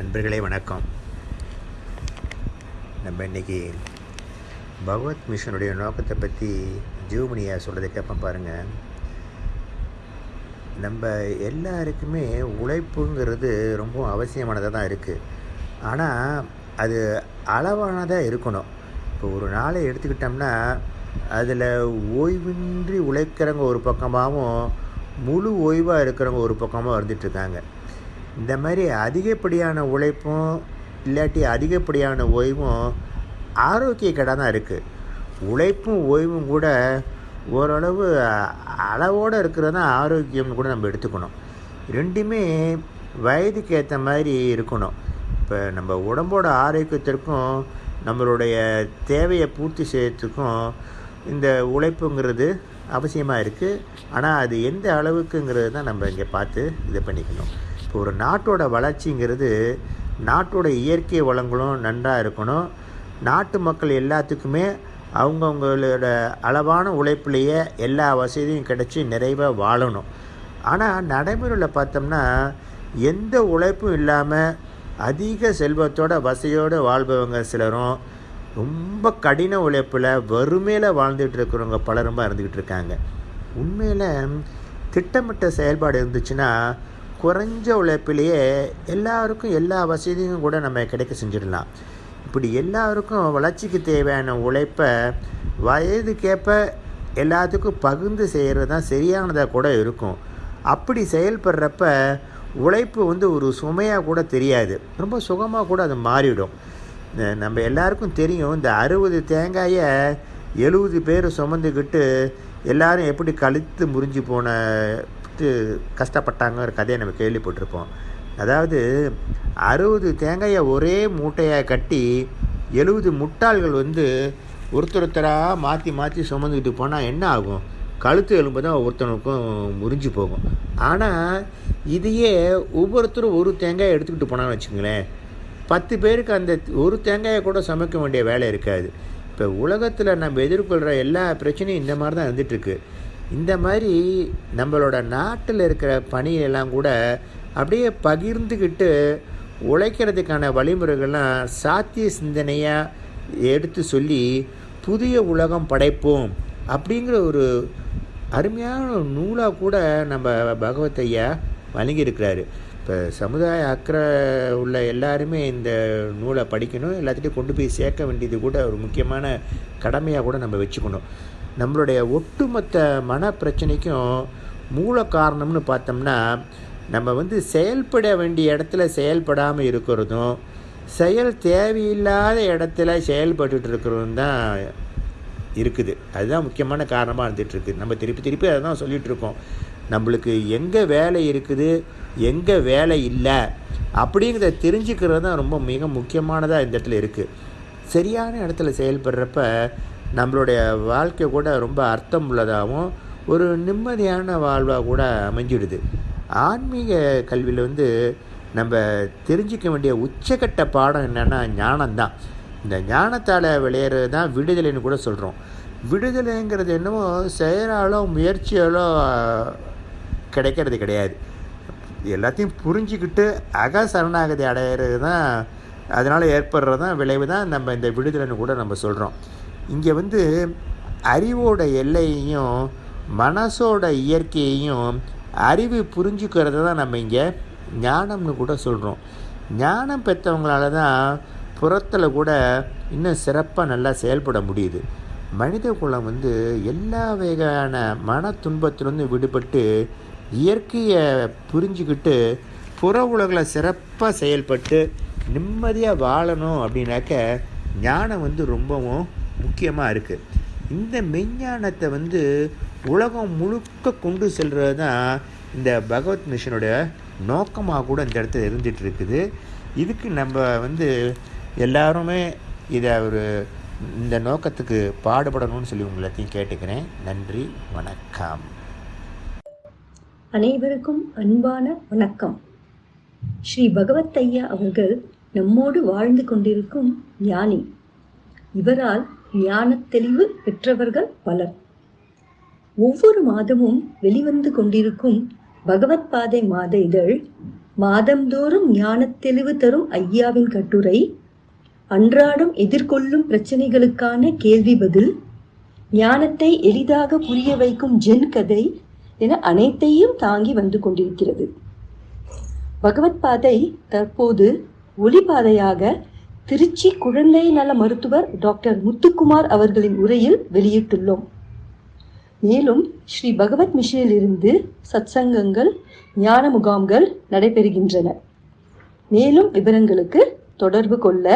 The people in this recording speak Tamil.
நண்பர்களே வணக்கம். நம்ம இன்றைக்கி பகவத் மிஷனுடைய நோக்கத்தை பற்றி ஜீவமணியா சொல்கிறத கேட்போம் பாருங்கள் நம்ம எல்லாருக்குமே உழைப்புங்கிறது ரொம்ப அவசியமானதாக தான் இருக்குது ஆனால் அது அளவானதாக இருக்கணும். இப்போ ஒரு நாளை எடுத்துக்கிட்டோம்னா அதில் ஓய்வின்றி உழைக்கிறவங்க ஒரு பக்கமாகவும் முழு ஓய்வாக இருக்கிறவங்க ஒரு பக்கமாக இருந்துகிட்ருக்காங்க இந்த மாதிரி அதிகப்படியான உழைப்பும் இல்லாட்டி அதிகப்படியான ஓய்வும் ஆரோக்கிய தான் இருக்குது உழைப்பும் ஓய்வும் கூட ஓரளவு அளவோடு இருக்கிறது தான் ஆரோக்கியம்னு கூட நம்ம எடுத்துக்கணும். ரெண்டுமே வயதுக்கு ஏற்ற மாதிரி இருக்கணும். இப்போ நம்ம உடம்போட ஆரோக்கியத்திற்கும் நம்மளுடைய தேவையை பூர்த்தி செய்யறதுக்கும் இந்த உழைப்புங்கிறது அவசியமாக இருக்குது ஆனால் அது எந்த அளவுக்குங்கிறது தான் நம்ம இங்கே பார்த்து இது பண்ணிக்கணும். இப்போ ஒரு நாட்டோட வளர்ச்சிங்கிறது நாட்டோட இயற்கை வளங்களும் நன்றாக இருக்கணும். நாட்டு மக்கள் எல்லாத்துக்குமே அவங்கவுங்களோட அளவான உழைப்புலேயே எல்லா வசதியும் கிடச்சி நிறைவாக வாழணும். ஆனால் நடைமுறையில் பார்த்தோம்னா எந்த உழைப்பும் இல்லாமல் அதிக செல்வத்தோட வசதியோடு வாழ்பவங்க சிலரும் ரொம்ப கடின உழைப்பில் வறுமையில் வாழ்ந்துட்டு இருக்கிறவங்க பலருமா இருந்துக்கிட்டு இருக்காங்க. உண்மையில் திட்டமிட்ட செயல்பாடு இருந்துச்சுன்னா குறைஞ்ச உழைப்பிலேயே எல்லாருக்கும் எல்லா வசதியும் கூட நம்ம கிடைக்க செஞ்சிடலாம். இப்படி எல்லாருக்கும் வளர்ச்சிக்கு தேவையான உழைப்பை வயதுக்கேற்ப எல்லாத்துக்கும் பகிர்ந்து செய்கிறது தான் சரியானதாக கூட இருக்கும். அப்படி செயல்படுறப்ப உழைப்பு வந்து ஒரு சுமையாக கூட தெரியாது. ரொம்ப சுகமாக கூட அது மாறிவிடும் நம்ம எல்லாருக்கும் தெரியும் இந்த அறுபது தேங்காயை எழுபது பேர் சுமந்துக்கிட்டு எல்லாரும் எப்படி கழுத்து முறிஞ்சு போன கற்று கஷ்டப்பட்டாங்க ஒரு கதையை நம்ம கேள்விப்பட்டிருப்போம். அதாவது அறுபது தேங்காயை ஒரே மூட்டையாக கட்டி எழுபது முட்டாள்கள் வந்து ஒருத்தர் ஒருத்தராக மாற்றி மாற்றி சுமந்துக்கிட்டு போனால் என்ன ஆகும்? கழுத்து எலும்பு தான் ஒவ்வொருத்தனுக்கும் முறிஞ்சு போகும். ஆனால் இதையே ஒவ்வொருத்தரும் ஒரு தேங்காயை எடுத்துக்கிட்டு போனான்னு வச்சுங்களேன் பத்து பேருக்கு அந்த ஒரு தேங்காயை கூட சமைக்க வேண்டிய வேலை இருக்காது. இப்போ உலகத்தில் நம்ம எதிர்கொள்கிற எல்லா பிரச்சனையும் இந்த மாதிரி தான் இருந்துகிட்ருக்கு இந்த மாதிரி நம்மளோட நாட்டில் இருக்கிற பணியெல்லாம் கூட அப்படியே பகிர்ந்துக்கிட்டு உழைக்கிறதுக்கான வழிமுறைகள்லாம் சாத்திய சிந்தனையாக எடுத்து சொல்லி புதிய உலகம் படைப்போம் அப்படிங்கிற ஒரு அருமையான நூலாக கூட நம்ம பகவத் ஐயா வழங்கியிருக்கிறாரு. இப்போ சமுதாய அக்கறை உள்ள எல்லாருமே இந்த நூலை படிக்கணும் எல்லாத்திட்டையும் கொண்டு போய் சேர்க்க வேண்டியது கூட ஒரு முக்கியமான கடமையாக கூட நம்ம வச்சுக்கணும். நம்மளுடைய ஒட்டுமொத்த மன பிரச்சனைக்கும் மூல காரணம்னு பார்த்தோம்னா நம்ம வந்து செயல்பட வேண்டிய இடத்துல செயல்படாமல் இருக்கிறதும் செயல் தேவையில்லாத இடத்துல செயல்பட்டுட்டு இருக்கிறதும் தான் இருக்குது. அதுதான் முக்கியமான காரணமாக இருந்துகிட்ருக்கு. நம்ம திருப்பி திருப்பி அதை தான் சொல்லிகிட்டு இருக்கோம். நம்மளுக்கு எங்கே வேலை இருக்குது எங்கே வேலை இல்லை அப்படிங்கிறத தெரிஞ்சுக்கிறது தான் ரொம்ப மிக முக்கியமானதாக இந்த இடத்துல இருக்குது சரியான இடத்துல செயல்படுறப்ப நம்மளுடைய வாழ்க்கை கூட ரொம்ப அர்த்தம் உள்ளதாகவும் ஒரு நிம்மதியான வாழ்வாக கூட அமைஞ்சிடுது. ஆன்மீக கல்வியில் வந்து நம்ம தெரிஞ்சிக்க வேண்டிய உச்சக்கட்ட பாடம் என்னென்னா ஞானம்தான். இந்த ஞானத்தால் விளையிறது தான் விடுதலைன்னு கூட சொல்கிறோம் விடுதலைங்கிறது என்னமோ செயலாலோ முயற்சியாலோ கிடைக்கிறது கிடையாது. எல்லாத்தையும் புரிஞ்சிக்கிட்டு அக சரணாகதி அடையிறது தான் அதனால் ஏற்படுறது தான் விளைவு தான் நம்ம இந்த விடுதலைன்னு கூட நம்ம சொல்கிறோம் இங்கே வந்து அறிவோட எல்லையையும் மனசோட இயற்கையையும் அறிவு புரிஞ்சுக்கிறத தான் நம்ம இங்கே ஞானம்னு கூட சொல்கிறோம் ஞானம் பெற்றவங்களால தான் புறத்தில் கூட இன்னும் சிறப்பாக நல்லா செயல்பட முடியுது. மனித குலம் வந்து எல்லா வகையான மன துன்பத்திலிருந்து விடுபட்டு இயற்கையை புரிஞ்சுக்கிட்டு புற உலகில் சிறப்பாக செயல்பட்டு நிம்மதியாக வாழணும் அப்படின்னாக்க ஞானம் வந்து ரொம்பவும் முக்கியமாக இருக்குது இந்த மெஞ்ஞானத்தை வந்து உலகம் முழுக்க கொண்டு செல்வது தான் இந்த பகவத் மிஷனுடைய நோக்கமாக கூட இந்த இடத்துல இருந்துகிட்டு இருக்குது. இதுக்கு நம்ம வந்து எல்லாருமே இதை ஒரு இந்த நோக்கத்துக்கு பாடுபடணும்னு சொல்லி உங்களத்தையும் கேட்டுக்கிறேன். நன்றி வணக்கம். அனைவருக்கும் அன்பான வணக்கம். ஸ்ரீ பகவத் ஐயா அவர்கள் நம்மோடு வாழ்ந்து கொண்டிருக்கும் ஞானி. இவரால் ஞான தெளிவு பெற்றவர்கள் பலர். ஒவ்வொரு மாதமும் வெளிவந்து கொண்டிருக்கும் பகவத் பாதை மாத இதழ் மாதந்தோறும் ஞான தெளிவு தரும் ஐயாவின் கட்டுரை அன்றாடம் எதிர்கொள்ளும் பிரச்சனைகளுக்கான கேள்வி பதில் ஞானத்தை எளிதாக புரிய வைக்கும் ஜென் கதை என அனைத்தையும் தாங்கி வந்து கொண்டிருக்கிறது. பகவத் பாதை தற்போது ஒளிபாதையாக திருச்சி குழந்தை நல மருத்துவர் டாக்டர் முத்துக்குமார் அவர்களின் உரையில் வெளியிட்டுள்ளோம். மேலும் ஸ்ரீ பகவத் மிஷனில் இருந்து சத்சங்கங்கள் ஞான முகாம்கள் நடைபெறுகின்றன. மேலும் விவரங்களுக்கு தொடர்பு கொள்ள